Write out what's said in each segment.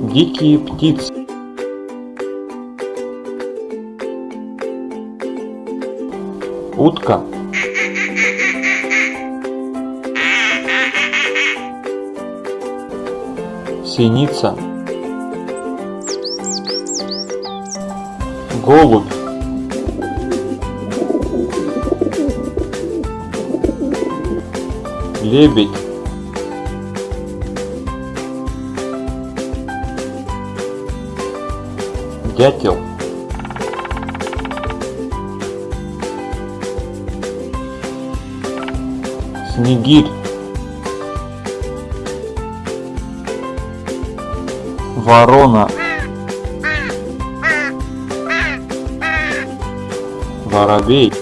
Дикие птицы. Утка. Синица. Голубь. Лебедь. Дятел. Снегирь. Ворона. Воробей.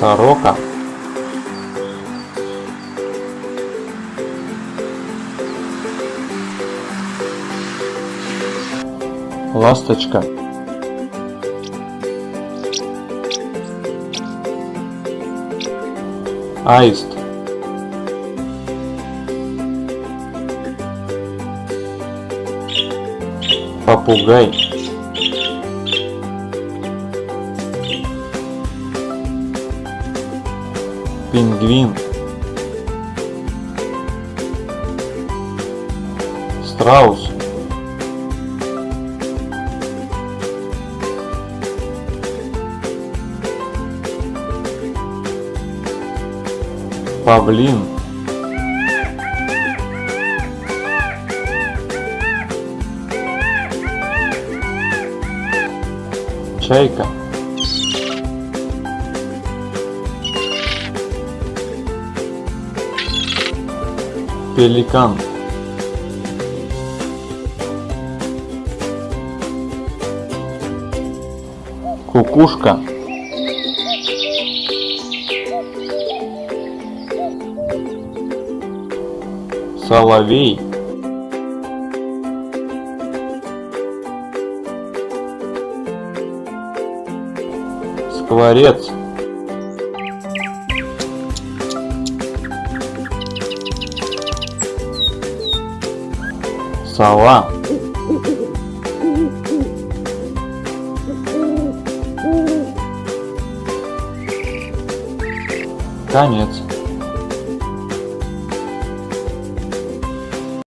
Сорока. Ласточка. Аист. Попугай. Пингвин. Страус. Павлин. Чайка. Пеликан. Кукушка. Соловей. Скворец. Сова. Конец.